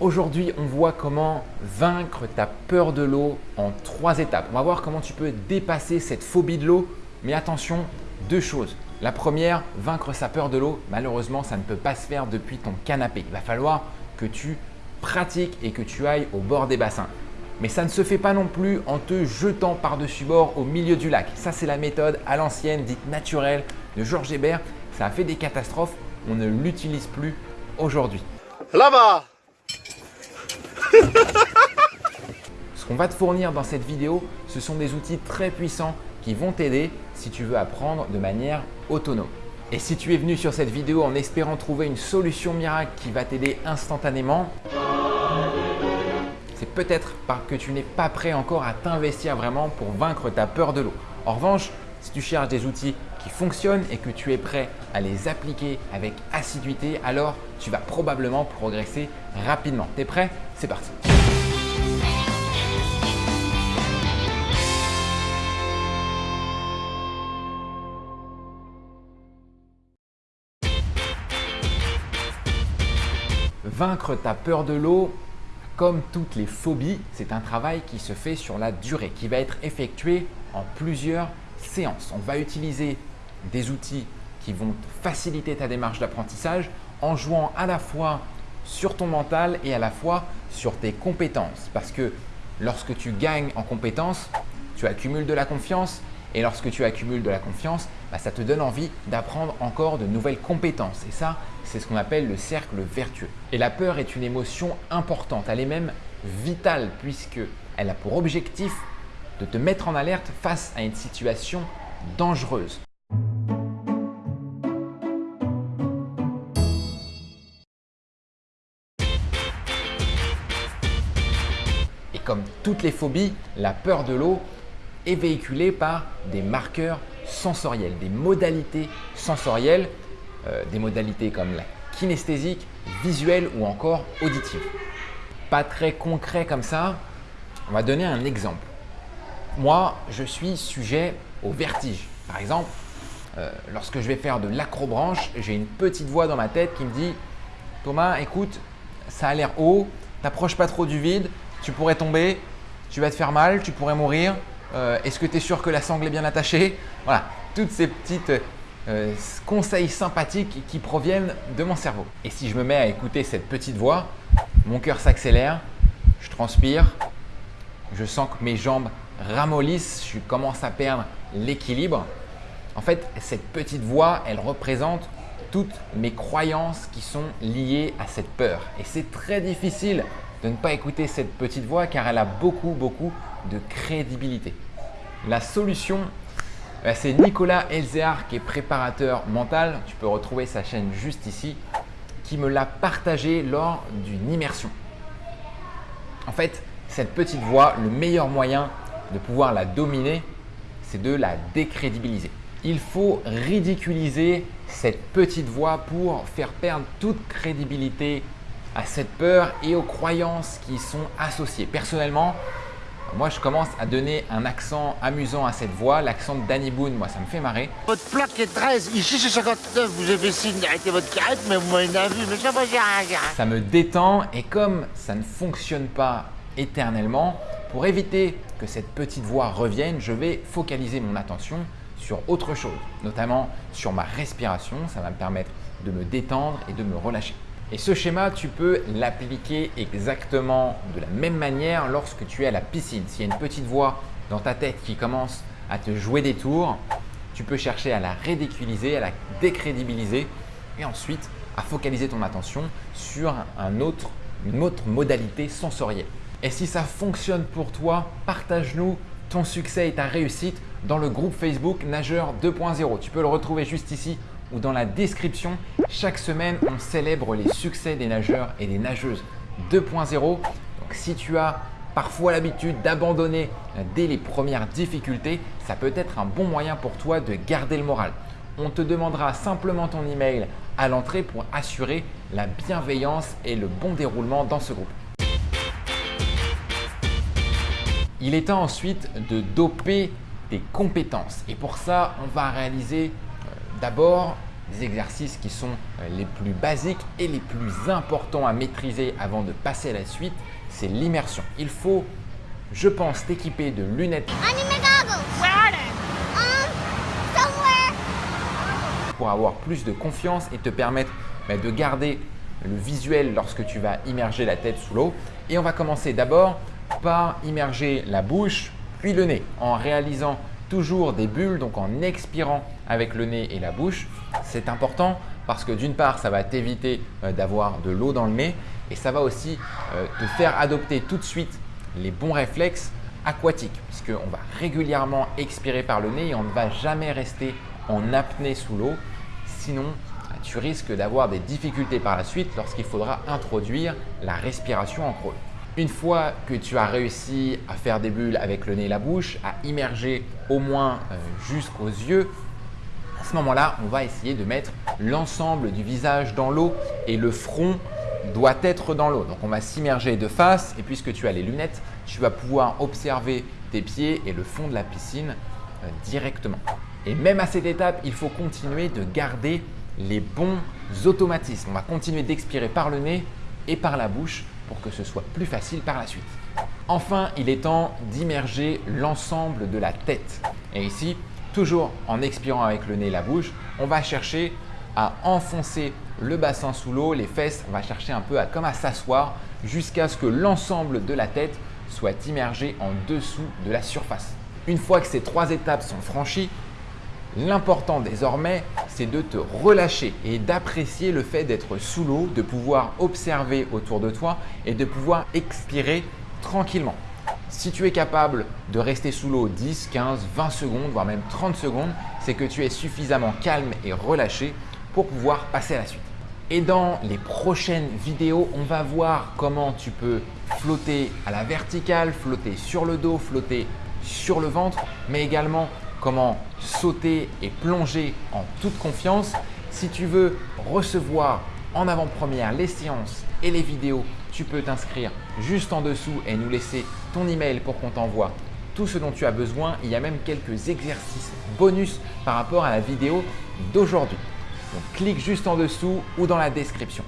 Aujourd'hui, on voit comment vaincre ta peur de l'eau en trois étapes. On va voir comment tu peux dépasser cette phobie de l'eau. Mais attention, deux choses. La première, vaincre sa peur de l'eau, malheureusement, ça ne peut pas se faire depuis ton canapé. Il va falloir que tu pratiques et que tu ailles au bord des bassins. Mais ça ne se fait pas non plus en te jetant par-dessus bord au milieu du lac. Ça, c'est la méthode à l'ancienne, dite naturelle de Georges Hébert. Ça a fait des catastrophes. On ne l'utilise plus aujourd'hui. Là-bas Ce qu'on va te fournir dans cette vidéo, ce sont des outils très puissants qui vont t'aider si tu veux apprendre de manière autonome. Et si tu es venu sur cette vidéo en espérant trouver une solution miracle qui va t'aider instantanément, c'est peut-être parce que tu n'es pas prêt encore à t'investir vraiment pour vaincre ta peur de l'eau. En revanche, si tu cherches des outils qui fonctionnent et que tu es prêt à les appliquer avec assiduité, alors tu vas probablement progresser rapidement. T'es prêt? C'est parti Vaincre ta peur de l'eau, comme toutes les phobies, c'est un travail qui se fait sur la durée, qui va être effectué en plusieurs séances. On va utiliser des outils qui vont faciliter ta démarche d'apprentissage en jouant à la fois sur ton mental et à la fois sur tes compétences. Parce que lorsque tu gagnes en compétences, tu accumules de la confiance et lorsque tu accumules de la confiance, bah, ça te donne envie d'apprendre encore de nouvelles compétences. Et ça, c'est ce qu'on appelle le cercle vertueux. Et la peur est une émotion importante, elle est même vitale puisqu'elle a pour objectif de te mettre en alerte face à une situation dangereuse. Toutes les phobies, la peur de l'eau est véhiculée par des marqueurs sensoriels, des modalités sensorielles, euh, des modalités comme la kinesthésique, visuelle ou encore auditive. Pas très concret comme ça, on va donner un exemple. Moi, je suis sujet au vertige. Par exemple, euh, lorsque je vais faire de l'acrobranche, j'ai une petite voix dans ma tête qui me dit « Thomas, écoute, ça a l'air haut, t'approches pas trop du vide, tu pourrais tomber, tu vas te faire mal, tu pourrais mourir, euh, est-ce que tu es sûr que la sangle est bien attachée? Voilà, toutes ces petites euh, conseils sympathiques qui proviennent de mon cerveau. Et si je me mets à écouter cette petite voix, mon cœur s'accélère, je transpire, je sens que mes jambes ramollissent, je commence à perdre l'équilibre. En fait, cette petite voix, elle représente toutes mes croyances qui sont liées à cette peur. Et c'est très difficile de ne pas écouter cette petite voix car elle a beaucoup, beaucoup de crédibilité. La solution, bah, c'est Nicolas Elzéar qui est préparateur mental. Tu peux retrouver sa chaîne juste ici qui me l'a partagé lors d'une immersion. En fait, cette petite voix, le meilleur moyen de pouvoir la dominer, c'est de la décrédibiliser. Il faut ridiculiser cette petite voix pour faire perdre toute crédibilité à cette peur et aux croyances qui y sont associées. Personnellement, moi, je commence à donner un accent amusant à cette voix. L'accent de Danny Boone, moi, ça me fait marrer. Votre plaque est 13, ici c'est 59, vous avez signe d'arrêter votre carrette, mais vous m'avez vu, mais ça va rien. Ça me détend et comme ça ne fonctionne pas éternellement, pour éviter que cette petite voix revienne, je vais focaliser mon attention sur autre chose, notamment sur ma respiration. Ça va me permettre de me détendre et de me relâcher. Et ce schéma, tu peux l'appliquer exactement de la même manière lorsque tu es à la piscine. S'il y a une petite voix dans ta tête qui commence à te jouer des tours, tu peux chercher à la ridiculiser, à la décrédibiliser et ensuite à focaliser ton attention sur un autre, une autre modalité sensorielle. Et si ça fonctionne pour toi, partage-nous ton succès et ta réussite dans le groupe Facebook Nageur 2.0. Tu peux le retrouver juste ici ou dans la description. Chaque semaine, on célèbre les succès des nageurs et des nageuses 2.0. Donc si tu as parfois l'habitude d'abandonner dès les premières difficultés, ça peut être un bon moyen pour toi de garder le moral. On te demandera simplement ton email à l'entrée pour assurer la bienveillance et le bon déroulement dans ce groupe. Il est temps ensuite de doper tes compétences et pour ça, on va réaliser D'abord, des exercices qui sont euh, les plus basiques et les plus importants à maîtriser avant de passer à la suite, c'est l'immersion. Il faut, je pense, t'équiper de lunettes pour avoir plus de confiance et te permettre bah, de garder le visuel lorsque tu vas immerger la tête sous l'eau. Et on va commencer d'abord par immerger la bouche puis le nez en réalisant toujours des bulles, donc en expirant avec le nez et la bouche. C'est important parce que d'une part, ça va t'éviter euh, d'avoir de l'eau dans le nez et ça va aussi euh, te faire adopter tout de suite les bons réflexes aquatiques puisqu'on va régulièrement expirer par le nez et on ne va jamais rester en apnée sous l'eau. Sinon, tu risques d'avoir des difficultés par la suite lorsqu'il faudra introduire la respiration en crawl. Une fois que tu as réussi à faire des bulles avec le nez et la bouche, à immerger au moins euh, jusqu'aux yeux, à ce moment-là, on va essayer de mettre l'ensemble du visage dans l'eau et le front doit être dans l'eau. Donc on va s'immerger de face et puisque tu as les lunettes, tu vas pouvoir observer tes pieds et le fond de la piscine euh, directement. Et même à cette étape, il faut continuer de garder les bons automatismes. On va continuer d'expirer par le nez et par la bouche pour que ce soit plus facile par la suite. Enfin, il est temps d'immerger l'ensemble de la tête. Et ici, toujours en expirant avec le nez et la bouche, on va chercher à enfoncer le bassin sous l'eau, les fesses, on va chercher un peu à, comme à s'asseoir jusqu'à ce que l'ensemble de la tête soit immergé en dessous de la surface. Une fois que ces trois étapes sont franchies, L'important désormais, c'est de te relâcher et d'apprécier le fait d'être sous l'eau, de pouvoir observer autour de toi et de pouvoir expirer tranquillement. Si tu es capable de rester sous l'eau 10, 15, 20 secondes, voire même 30 secondes, c'est que tu es suffisamment calme et relâché pour pouvoir passer à la suite. Et dans les prochaines vidéos, on va voir comment tu peux flotter à la verticale, flotter sur le dos, flotter sur le ventre, mais également comment sauter et plonger en toute confiance. Si tu veux recevoir en avant-première les séances et les vidéos, tu peux t'inscrire juste en dessous et nous laisser ton email pour qu'on t'envoie tout ce dont tu as besoin. Il y a même quelques exercices bonus par rapport à la vidéo d'aujourd'hui. Donc clique juste en dessous ou dans la description.